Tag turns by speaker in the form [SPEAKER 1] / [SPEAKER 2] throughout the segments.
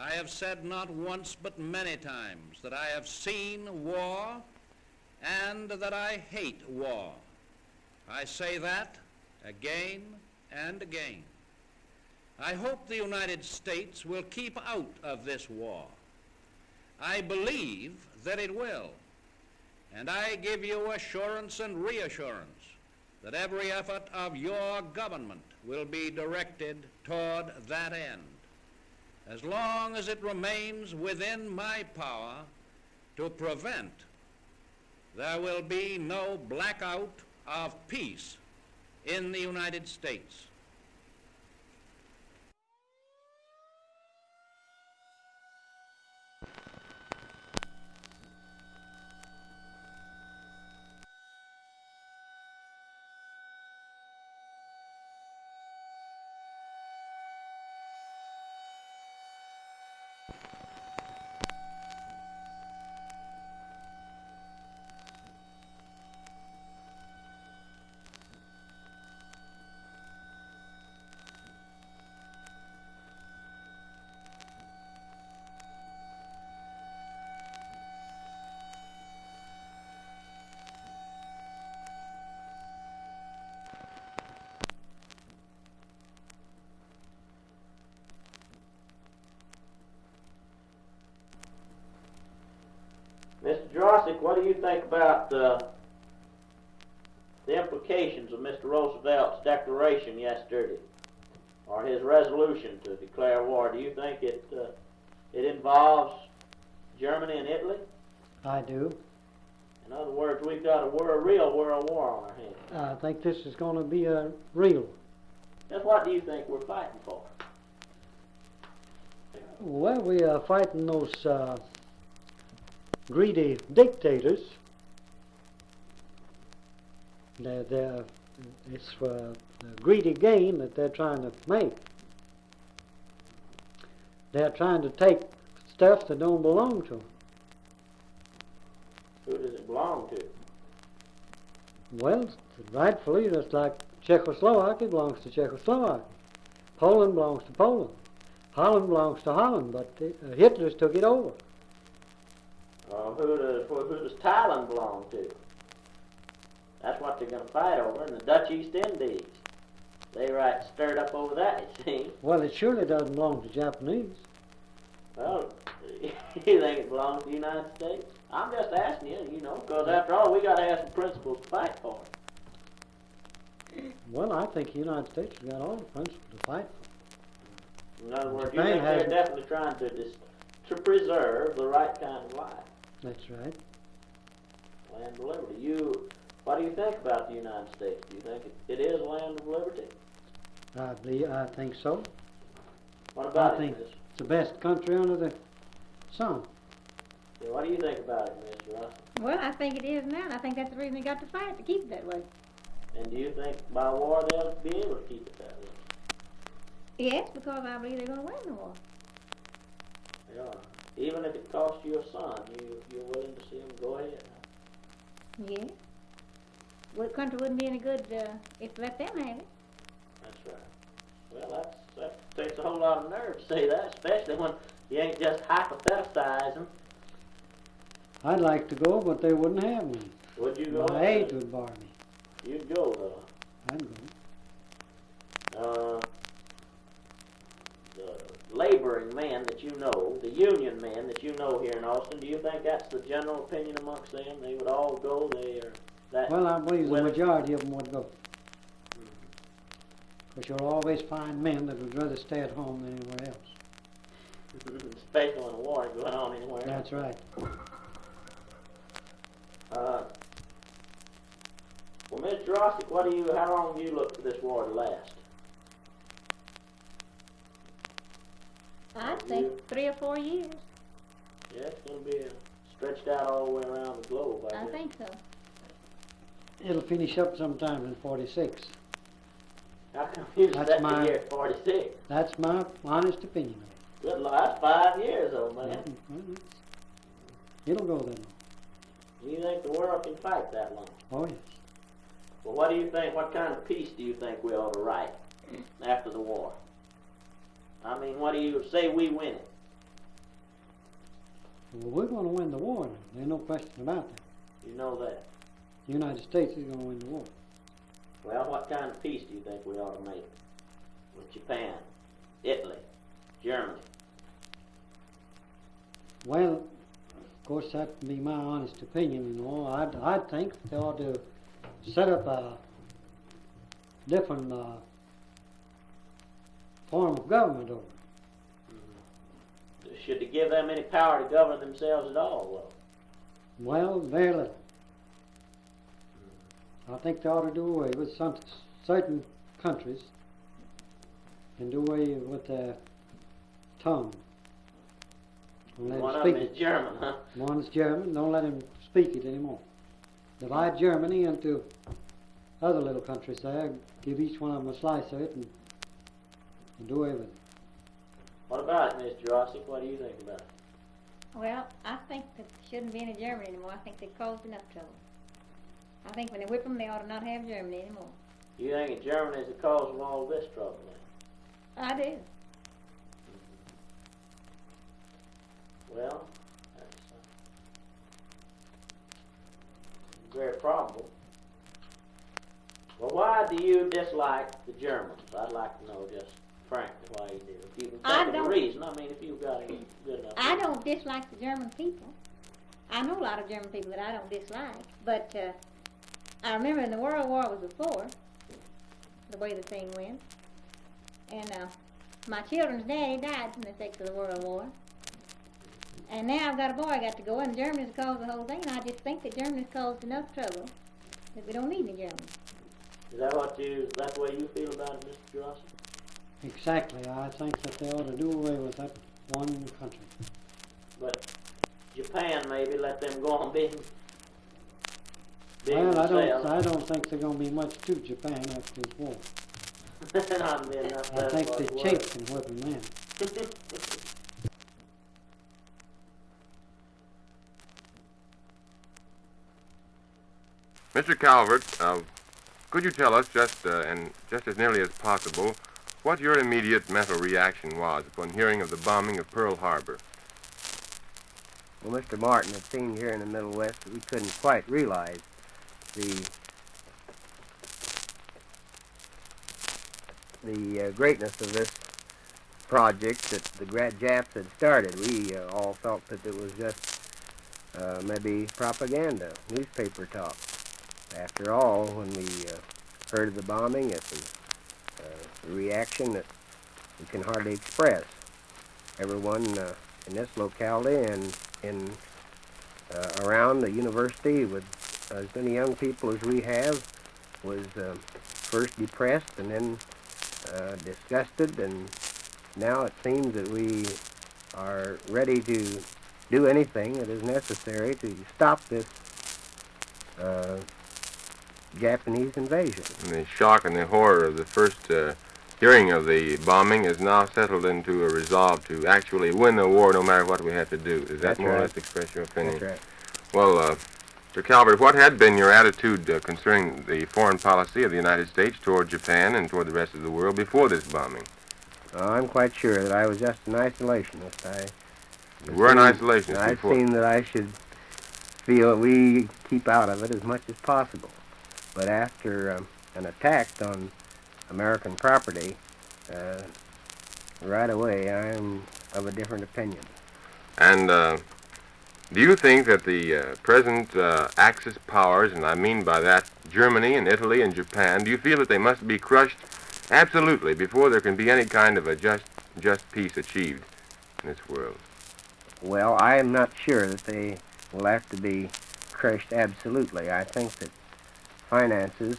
[SPEAKER 1] I have said not once but many times that I have seen war and that I hate war. I say that again and again. I hope the United States will keep out of this war. I believe that it will. And I give you assurance and reassurance that every effort of your government will be directed toward that end as long as it remains within my power to prevent, there will be no blackout of peace in the United States.
[SPEAKER 2] Mr. Jurassic, what do you think about uh, the implications of Mr. Roosevelt's declaration yesterday, or his resolution to declare war? Do you think it uh, it involves Germany and Italy?
[SPEAKER 3] I do.
[SPEAKER 2] In other words, we've got a, war, a real world war on our hands.
[SPEAKER 3] I think this is going to be a real.
[SPEAKER 2] Just what do you think we're fighting for?
[SPEAKER 3] Well, we are fighting those uh, greedy dictators. They're, they're, it's for the greedy gain that they're trying to make. They're trying to take stuff that don't belong to them.
[SPEAKER 2] Who does it belong to?
[SPEAKER 3] Well, rightfully, just like Czechoslovakia belongs to Czechoslovakia. Poland belongs to Poland. Holland belongs to Holland, but uh, Hitler's took it over.
[SPEAKER 2] Uh, who does who does Thailand belong to? That's what they're going to fight over, in the Dutch East Indies. They right stirred up over that, you see.
[SPEAKER 3] Well, it surely doesn't belong to Japanese.
[SPEAKER 2] Well, you think it belongs to the United States? I'm just asking you, you know, because after all, we got to have some principles to fight for.
[SPEAKER 3] Well, I think the United States has got all the principles to fight for.
[SPEAKER 2] In other words, you think they're definitely trying to dis- to preserve the right kind of life,
[SPEAKER 3] That's right.
[SPEAKER 2] land of liberty. You, what do you think about the United States? Do you think it, it is land of liberty?
[SPEAKER 3] I believe, I think so.
[SPEAKER 2] What about
[SPEAKER 3] I
[SPEAKER 2] it,
[SPEAKER 3] think-
[SPEAKER 2] Miss?
[SPEAKER 3] It's the best country under the sun.
[SPEAKER 2] Yeah, what do you think about it, Miss Russell?
[SPEAKER 4] Well, I think it is now, and I think that's the reason they got to fight, to keep it that way.
[SPEAKER 2] And do you think by war they'll be able to keep it that way?
[SPEAKER 4] Yes, because I believe they're gonna win the war.
[SPEAKER 2] They are. Even if it costs you a son, you you're willing to see him go ahead. Yeah.
[SPEAKER 4] Yes. Well, the country wouldn't be any good, uh, if they let them have it.
[SPEAKER 2] That's right. Well, that's that takes a whole lot of nerve to say that, especially when you ain't just hypothesizing.
[SPEAKER 3] I'd like to go, but they wouldn't have me.
[SPEAKER 2] Would you go?
[SPEAKER 3] My age would bar me.
[SPEAKER 2] You'd go though.
[SPEAKER 3] I'd go.
[SPEAKER 2] Uh, the laboring men that you know, the union men that you know here in Austin, do you think that's the general opinion amongst them? They would all go. They are that.
[SPEAKER 3] Well, I believe the majority of them would go. Because you'll always find men that would rather stay at home than anywhere else.
[SPEAKER 2] Especially when a war is going on anywhere.
[SPEAKER 3] That's right.
[SPEAKER 2] Uh, well, Mr. Rossick, what do you? How long do you look for this war to last?
[SPEAKER 4] I think three or four years.
[SPEAKER 2] Yeah, it's going to be uh, stretched out all the way around the globe. I,
[SPEAKER 4] I
[SPEAKER 2] guess.
[SPEAKER 4] think so.
[SPEAKER 3] It'll finish up sometime in 46.
[SPEAKER 2] How come you
[SPEAKER 3] That's
[SPEAKER 2] set
[SPEAKER 3] my-
[SPEAKER 2] the year 46?
[SPEAKER 3] That's my honest opinion of it.
[SPEAKER 2] Good Lord, that's five years, old man.
[SPEAKER 3] Well, it's- It'll go then.
[SPEAKER 2] Do you think the world can fight that long?
[SPEAKER 3] Oh, yes.
[SPEAKER 2] Well, what do you think? What kind of peace do you think we ought to write after the war? I mean, what do you say we win it?
[SPEAKER 3] Well, we're going to win the war. There's no question about that.
[SPEAKER 2] You know that.
[SPEAKER 3] The United States is going to win the war.
[SPEAKER 2] Well, what kind of peace do you think we ought to make with Japan, Italy, Germany?
[SPEAKER 3] Well, of course, that'd be my honest opinion, you know. I'd, I'd think they ought to set up a different uh, form of government over mm-hmm. it.
[SPEAKER 2] Should they give them any power to govern themselves at all? Well,
[SPEAKER 3] Well, very little. I think they ought to do away with some certain countries and do away with their tongue. Don't
[SPEAKER 2] one of them
[SPEAKER 3] speak
[SPEAKER 2] is
[SPEAKER 3] it.
[SPEAKER 2] German, huh?
[SPEAKER 3] One's German, don't let him speak it anymore. Divide Germany into other little countries there, give each one of them a slice of it and, and do away with it.
[SPEAKER 2] What about it, Miss Jurassic? What do you think about it?
[SPEAKER 4] Well, I think that shouldn't be any Germany anymore. I think they caused enough trouble. I think when they whip them, they ought to not have Germany anymore.
[SPEAKER 2] You think that Germany is the cause of all this trouble then?
[SPEAKER 4] I do.
[SPEAKER 2] Well, that's uh, very probable. Well, why do you dislike the Germans? I'd like to know just frankly why you do. If you can
[SPEAKER 4] I
[SPEAKER 2] think of a
[SPEAKER 4] don't-
[SPEAKER 2] reason, I mean, if you've got any good enough.
[SPEAKER 4] I don't dislike the German people. I know a lot of German people that I don't dislike, but uh, I remember when the World War was before, the way the thing went, and uh, my children's daddy died from the effects of the World War. And now I've got a boy I got to go, and Germany's caused the whole thing, and I just think that Germany's caused enough trouble that we don't need any Germans.
[SPEAKER 2] Is that what you? Is that the way you feel about it, Mr. Jurassic?
[SPEAKER 3] Exactly. I think that they ought to do away with that one country.
[SPEAKER 2] But Japan, maybe let them go on being. being
[SPEAKER 3] Well, I don't,
[SPEAKER 2] themselves.
[SPEAKER 3] I don't think there's going to be much to Japan after this war.
[SPEAKER 2] Not being
[SPEAKER 3] I think
[SPEAKER 2] for
[SPEAKER 3] the
[SPEAKER 2] it was.
[SPEAKER 3] Chinks can whip them then.
[SPEAKER 5] Mr. Calvert, uh, could you tell us just uh, and just as nearly as possible what your immediate mental reaction was upon hearing of the bombing of Pearl Harbor?
[SPEAKER 6] Well, Mr. Martin had seen here in the Middle West that we couldn't quite realize the the uh, greatness of this project that the Gra- Japs had started. We uh, all thought that it was just uh, maybe propaganda, newspaper talk. After all, when we uh, heard of the bombing, it was uh, a reaction that we can hardly express. Everyone uh, in this locality and in uh, around the university with as many young people as we have was uh, first depressed and then uh, disgusted and now it seems that we are ready to do anything that is necessary to stop this uh, Japanese invasion.
[SPEAKER 5] And the shock and the horror of the first uh, hearing of the bombing has now settled into a resolve to actually win the war no matter what we have to do. Does that
[SPEAKER 6] That's
[SPEAKER 5] more or
[SPEAKER 6] right.
[SPEAKER 5] less express your opinion?
[SPEAKER 6] That's right.
[SPEAKER 5] Well, uh, Mr. Calvert, what had been your attitude uh, concerning the foreign policy of the United States toward Japan and toward the rest of the world before this bombing?
[SPEAKER 6] Uh, I'm quite sure that I was just an isolationist. I
[SPEAKER 5] You were an isolationist
[SPEAKER 6] I've
[SPEAKER 5] before.
[SPEAKER 6] seen that I should feel that we keep out of it as much as possible. But after um, an attack on American property, uh, right away I'm of a different opinion.
[SPEAKER 5] And uh, do you think that the uh, present uh, Axis powers, and I mean by that Germany and Italy and Japan, do you feel that they must be crushed absolutely before there can be any kind of a just just peace achieved in this world?
[SPEAKER 6] Well, I am not sure that they will have to be crushed absolutely. I think that finances,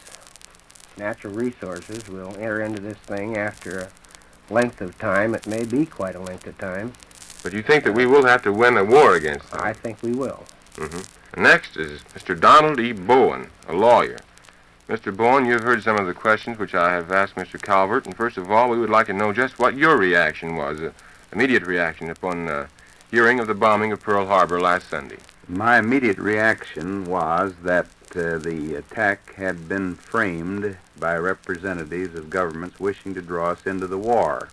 [SPEAKER 6] natural resources will enter into this thing after a length of time. It may be quite a length of time.
[SPEAKER 5] But you think that we will have to win a war against them?
[SPEAKER 6] I think we will.
[SPEAKER 5] Mm-hmm. Next is Mr. Donald E. Bowen, a lawyer. Mr. Bowen, you've heard some of the questions which I have asked Mr. Calvert, and first of all, we would like to know just what your reaction was, uh, immediate reaction upon uh, hearing of the bombing of Pearl Harbor last Sunday.
[SPEAKER 7] My immediate reaction was that uh, the attack had been framed by representatives of governments wishing to draw us into the war.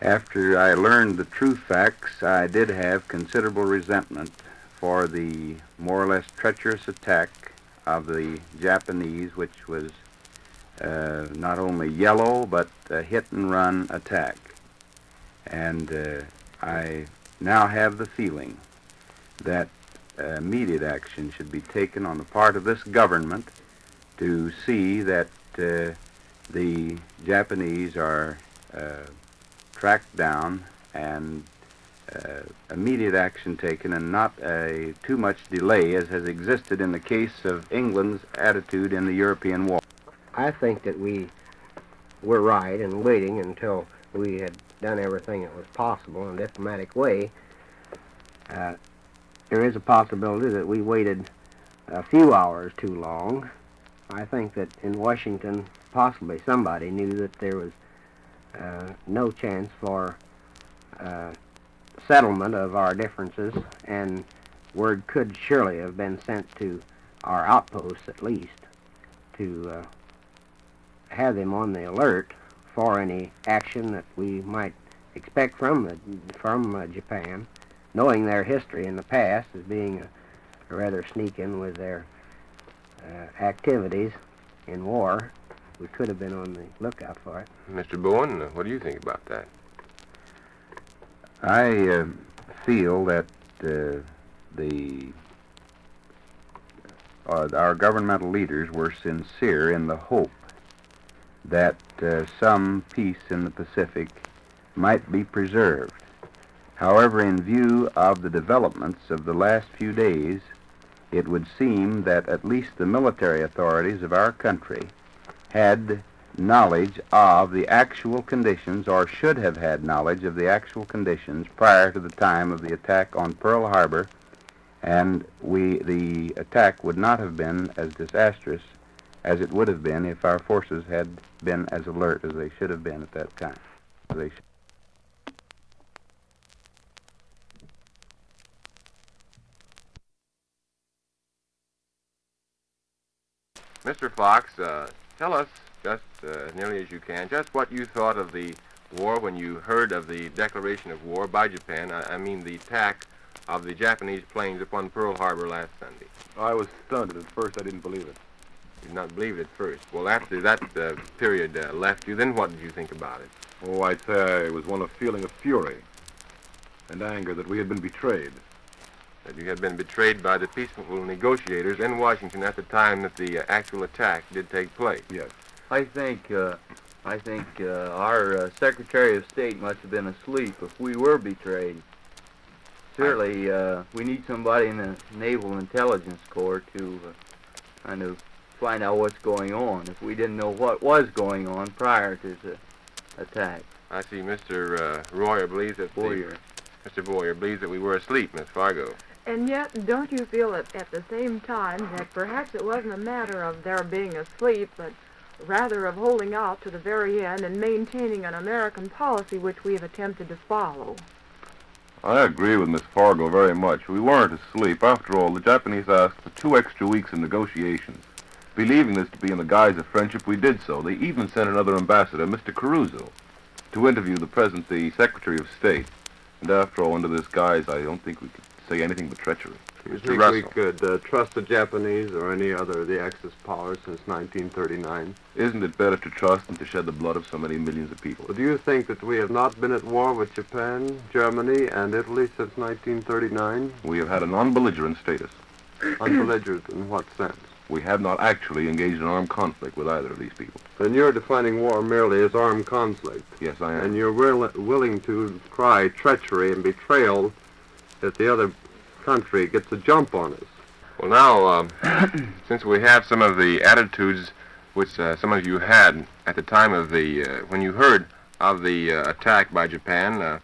[SPEAKER 7] After I learned the true facts, I did have considerable resentment for the more or less treacherous attack of the Japanese, which was uh, not only yellow but a hit and run attack. And uh, I now have the feeling that immediate action should be taken on the part of this government to see that uh, the Japanese are uh, tracked down and uh, immediate action taken and not a too much delay as has existed in the case of England's attitude in the European war.
[SPEAKER 6] I think that we were right in waiting until we had done everything that was possible in a diplomatic way. There is a possibility that we waited a few hours too long. I think that in Washington, possibly somebody knew that there was uh, no chance for uh, settlement of our differences, and word could surely have been sent to our outposts at least to uh, have them on the alert for any action that we might expect from the, from uh, Japan, knowing their history in the past as being a, a rather sneaking with their uh, activities in war. We could have been on the lookout for it.
[SPEAKER 5] Mr. Bowen, uh, what do you think about that?
[SPEAKER 7] I uh, feel that uh, the uh, our governmental leaders were sincere in the hope that uh, some peace in the Pacific might be preserved. However, in view of the developments of the last few days, it would seem that at least the military authorities of our country had knowledge of the actual conditions or should have had knowledge of the actual conditions prior to the time of the attack on Pearl Harbor and we the attack would not have been as disastrous as it would have been if our forces had been as alert as they should have been at that time.
[SPEAKER 5] Mr. Fox, uh, tell us, just uh, as nearly as you can, just what you thought of the war when you heard of the declaration of war by Japan. I, I mean, the attack of the Japanese planes upon Pearl Harbor last Sunday.
[SPEAKER 8] I was stunned. At first, I didn't believe it.
[SPEAKER 5] You did not believe it at first. Well, after that uh, period uh, left you, then what did you think about it?
[SPEAKER 8] Oh, I'd say I was one of feeling of fury and anger that we had been betrayed.
[SPEAKER 5] That you had been betrayed by the peaceful negotiators in Washington at the time that the uh, actual attack did take place.
[SPEAKER 8] Yes.
[SPEAKER 9] I think uh, I think uh, our uh, Secretary of State must have been asleep if we were betrayed. Certainly, uh, we need somebody in the Naval Intelligence Corps to uh, kind of find out what's going on. If we didn't know what was going on prior to the attack,
[SPEAKER 5] I see Mr. Uh, Royer believes that
[SPEAKER 9] Boyer.
[SPEAKER 5] Mr. Boyer believes that we were asleep, Miss Fargo.
[SPEAKER 10] And yet, don't you feel at, at the same time that perhaps it wasn't a matter of their being asleep, but rather of holding out to the very end and maintaining an American policy which we have attempted to follow?
[SPEAKER 8] I agree with Miss Fargo very much. We weren't asleep. After all, the Japanese asked for two extra weeks in negotiations. Believing this to be in the guise of friendship, we did so. They even sent another ambassador, Mr. Kurusu, to interview the present the Secretary of State. And after all, under this guise, I don't think we could say anything but treachery.
[SPEAKER 11] You
[SPEAKER 5] Mr.
[SPEAKER 11] think
[SPEAKER 5] Russell.
[SPEAKER 11] we could uh, trust the Japanese or any other of the Axis powers since 1939?
[SPEAKER 8] Isn't it better to trust than to shed the blood of so many millions of people?
[SPEAKER 11] Well, do you think that we have not been at war with Japan, Germany, and Italy since 1939?
[SPEAKER 8] We have had a non-belligerent status.
[SPEAKER 11] Unbelligerent in what sense?
[SPEAKER 8] We have not actually engaged in armed conflict with either of these people.
[SPEAKER 11] Then you're defining war merely as armed conflict,
[SPEAKER 8] Yes, I am.
[SPEAKER 11] and you're will- willing to cry treachery and betrayal if the other country gets a jump on us.
[SPEAKER 5] Well, now, um, since we have some of the attitudes which uh, some of you had at the time of the, uh, when you heard of the uh, attack by Japan, uh,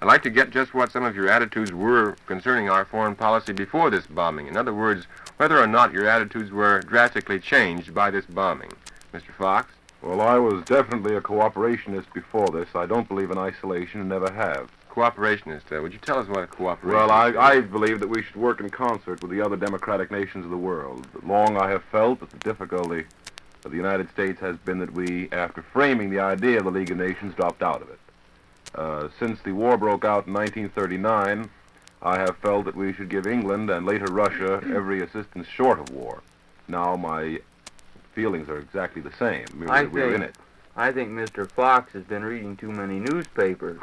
[SPEAKER 5] I'd like to get just what some of your attitudes were concerning our foreign policy before this bombing. In other words, whether or not your attitudes were drastically changed by this bombing. Mr. Fox?
[SPEAKER 8] Well, I was definitely a cooperationist before this. I don't believe in isolation and never have.
[SPEAKER 5] Cooperationist, uh, would you tell us what a cooperationist
[SPEAKER 8] Well, I. I believe that we should work in concert with the other democratic nations of the world. Long I have felt that the difficulty of the United States has been that we, after framing the idea of the League of Nations, dropped out of it. Uh, since the war broke out in 1939, I have felt that we should give England and later Russia every assistance short of war. Now my feelings are exactly the same. We're,
[SPEAKER 9] I
[SPEAKER 8] we're in
[SPEAKER 9] think-
[SPEAKER 8] it.
[SPEAKER 9] I think Mr. Fox has been reading too many newspapers.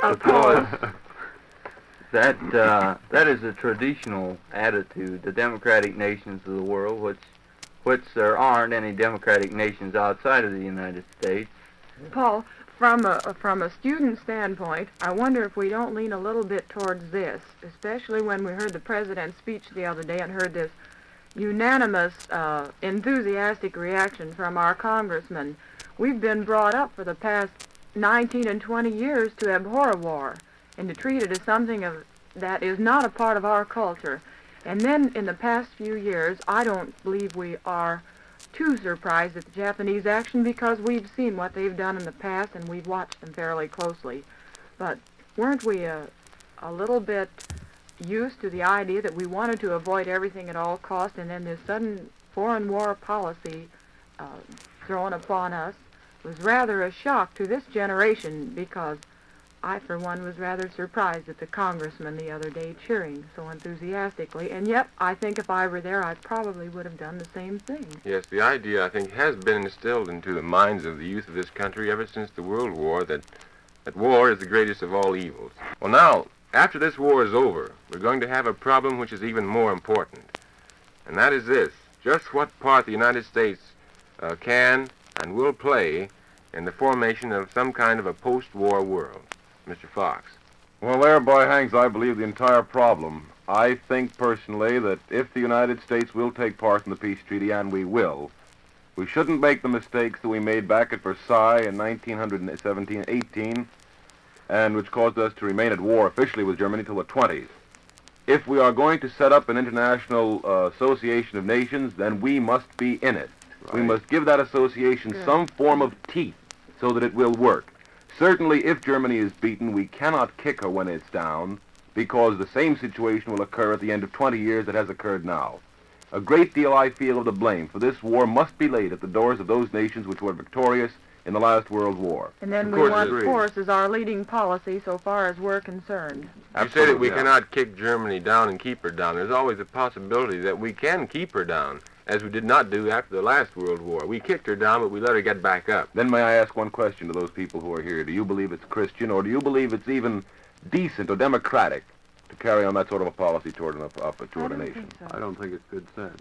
[SPEAKER 10] Paul,
[SPEAKER 9] because that uh, that is a traditional attitude. The democratic nations of the world, which which there aren't any democratic nations outside of the United States.
[SPEAKER 10] Paul, from a from a student standpoint, I wonder if we don't lean a little bit towards this, especially when we heard the president's speech the other day and heard this unanimous, uh, enthusiastic reaction from our congressmen. We've been brought up for the past 19 and 20 years to abhor a war and to treat it as something of that is not a part of our culture. And then in the past few years, I don't believe we are too surprised at the Japanese action because we've seen what they've done in the past and we've watched them fairly closely. But weren't we a, a little bit used to the idea that we wanted to avoid everything at all costs and then this sudden foreign war policy uh, thrown upon us was rather a shock to this generation because I, for one, was rather surprised at the congressman the other day cheering so enthusiastically, and yet I think if I were there, I probably would have done the same thing.
[SPEAKER 5] Yes, the idea, I think, has been instilled into the minds of the youth of this country ever since the World War that, that war is the greatest of all evils. Well, now, after this war is over, we're going to have a problem which is even more important. And that is this just what part the United States uh, can and will play in the formation of some kind of a post war world. Mr. Fox.
[SPEAKER 8] Well, thereby hangs, I believe, the entire problem. I think personally that if the United States will take part in the peace treaty, and we will, we shouldn't make the mistakes that we made back at Versailles in 1917-18, and which caused us to remain at war officially with Germany till the 20s. If we are going to set up an international uh, association of nations, then we must be in it. We must give that association
[SPEAKER 10] Good.
[SPEAKER 8] some form of teeth so that it will work. Certainly, if Germany is beaten, we cannot kick her when it's down, because the same situation will occur at the end of 20 years that has occurred now. A great deal, I feel, of the blame for this war must be laid at the doors of those nations which were victorious in the last World War.
[SPEAKER 10] And then
[SPEAKER 5] Of
[SPEAKER 10] we want
[SPEAKER 5] agreed.
[SPEAKER 10] force as our leading policy so far as we're concerned.
[SPEAKER 5] You say that we
[SPEAKER 8] yeah.
[SPEAKER 5] cannot kick Germany down and keep her down. There's always a possibility that we can keep her down, as we did not do after the last World War. We kicked her down, but we let her get back up.
[SPEAKER 8] Then may I ask one question to those people who are here? Do you believe it's Christian, or do you believe it's even decent or democratic to carry on that sort of a policy toward, an, up, up, toward a nation?
[SPEAKER 11] I don't think it's good sense.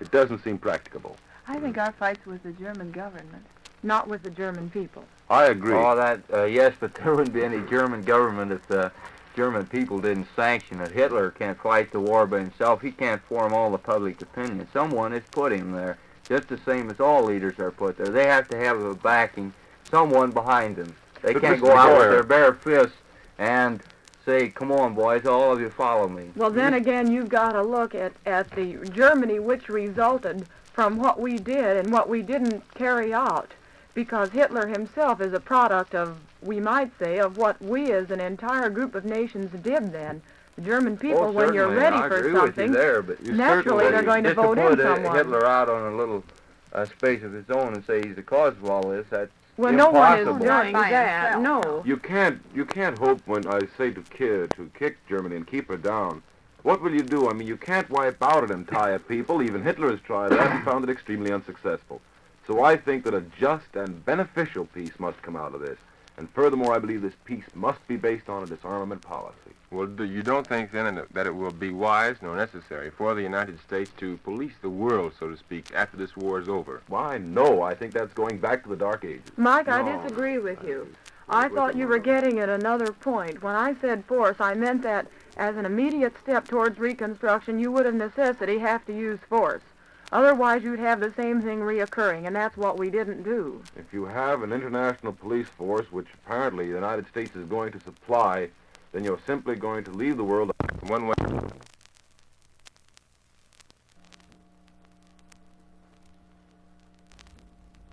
[SPEAKER 8] It doesn't seem practicable.
[SPEAKER 12] I think our fight's with the German government.
[SPEAKER 10] Not with the German people.
[SPEAKER 8] I agree.
[SPEAKER 9] All that, uh, yes, but there wouldn't be any German government if the German people didn't sanction it. Hitler can't fight the war by himself. He can't form all the public opinion. Someone has put him there, just the same as all leaders are put there. They have to have a backing, someone behind them. They
[SPEAKER 8] But
[SPEAKER 9] can't
[SPEAKER 8] Mr.
[SPEAKER 9] go out with their bare fists and say, "Come on, boys, all of you follow me."
[SPEAKER 10] Well, then again, you've got to look at, at the Germany which resulted from what we did and what we didn't carry out. Because Hitler himself is a product of, we might say, of what we as an entire group of nations did then. The German people,
[SPEAKER 9] Oh,
[SPEAKER 10] when you're ready
[SPEAKER 9] I
[SPEAKER 10] for
[SPEAKER 9] agree
[SPEAKER 10] something,
[SPEAKER 9] with you there, but you
[SPEAKER 10] naturally they're going to vote in
[SPEAKER 9] put uh,
[SPEAKER 10] someone.
[SPEAKER 9] Hitler out on a little uh, space of his own and say he's the cause of all this. That's
[SPEAKER 10] well, no one is doing that.
[SPEAKER 12] himself.
[SPEAKER 10] No.
[SPEAKER 8] You can't you can't hope when I say to kid to kick Germany and keep her down. What will you do? I mean, you can't wipe out an entire people. Even Hitler has tried that and found it extremely unsuccessful. So I think that a just and beneficial peace must come out of this. And furthermore, I believe this peace must be based on a disarmament policy.
[SPEAKER 5] Well, do you don't think then that it will be wise nor necessary for the United States to police the world, so to speak, after this war is over?
[SPEAKER 8] Why, no. I think that's going back to the Dark Ages.
[SPEAKER 10] Mike, I disagree with you.
[SPEAKER 8] I
[SPEAKER 10] I thought you were getting at another point. When I said force, I meant that as an immediate step towards reconstruction, you would of necessity have to use force. Otherwise, you'd have the same thing reoccurring, and that's what we didn't do.
[SPEAKER 8] If you have an international police force, which apparently the United States is going to supply, then you're simply going to leave the world
[SPEAKER 5] One way.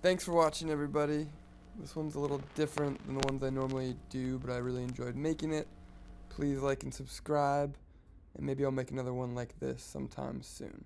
[SPEAKER 13] Thanks for watching, everybody. This one's a little different than the ones I normally do, but I really enjoyed making it. Please like and subscribe, and maybe I'll make another one like this sometime soon.